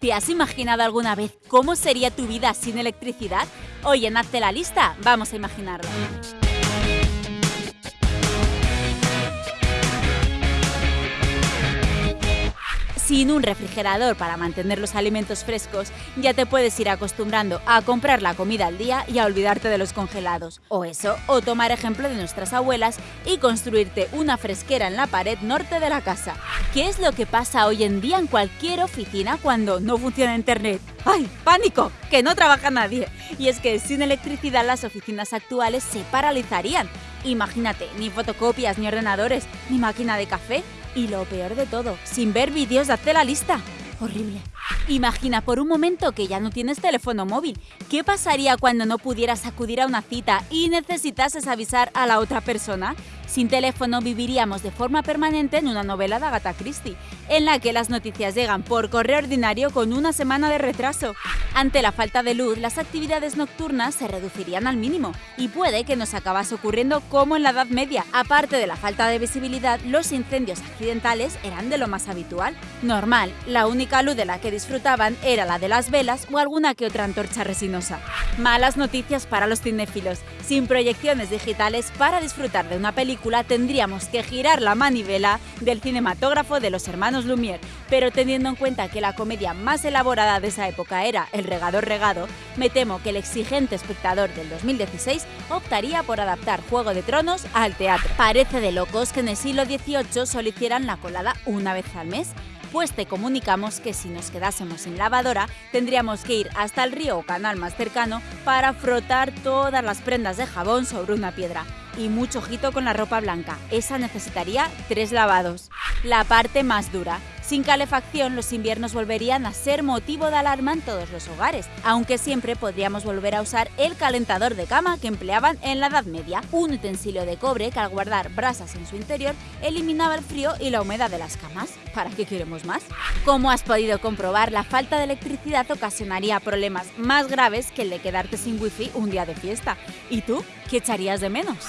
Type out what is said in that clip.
¿Te has imaginado alguna vez cómo sería tu vida sin electricidad? Hoy en Hazte la lista vamos a imaginarlo. Sin un refrigerador para mantener los alimentos frescos, ya te puedes ir acostumbrando a comprar la comida al día y a olvidarte de los congelados. O eso, o tomar ejemplo de nuestras abuelas y construirte una fresquera en la pared norte de la casa. ¿Qué es lo que pasa hoy en día en cualquier oficina cuando no funciona Internet? ¡Ay, pánico! Que no trabaja nadie. Y es que sin electricidad las oficinas actuales se paralizarían. Imagínate, ni fotocopias, ni ordenadores, ni máquina de café. Y lo peor de todo, sin ver vídeos de hacer la lista. Horrible. Imagina por un momento que ya no tienes teléfono móvil. ¿Qué pasaría cuando no pudieras acudir a una cita y necesitases avisar a la otra persona? Sin teléfono viviríamos de forma permanente en una novela de Agatha Christie, en la que las noticias llegan por correo ordinario con una semana de retraso. Ante la falta de luz, las actividades nocturnas se reducirían al mínimo y puede que nos acabase ocurriendo como en la Edad Media. Aparte de la falta de visibilidad, los incendios accidentales eran de lo más habitual. Normal, la única luz de la que disfrutaban era la de las velas o alguna que otra antorcha resinosa. Malas noticias para los cinéfilos. Sin proyecciones digitales para disfrutar de una tendríamos que girar la manivela del cinematógrafo de los hermanos Lumière, pero teniendo en cuenta que la comedia más elaborada de esa época era El regador regado, me temo que el exigente espectador del 2016 optaría por adaptar Juego de Tronos al teatro. Parece de locos que en el siglo XVIII solo hicieran la colada una vez al mes, pues te comunicamos que si nos quedásemos sin lavadora, tendríamos que ir hasta el río o canal más cercano para frotar todas las prendas de jabón sobre una piedra. Y mucho ojito con la ropa blanca, esa necesitaría tres lavados. La parte más dura, sin calefacción, los inviernos volverían a ser motivo de alarma en todos los hogares, aunque siempre podríamos volver a usar el calentador de cama que empleaban en la Edad Media, un utensilio de cobre que al guardar brasas en su interior eliminaba el frío y la humedad de las camas. ¿Para qué queremos más? Como has podido comprobar, la falta de electricidad ocasionaría problemas más graves que el de quedarte sin wifi un día de fiesta. ¿Y tú? ¿Qué echarías de menos?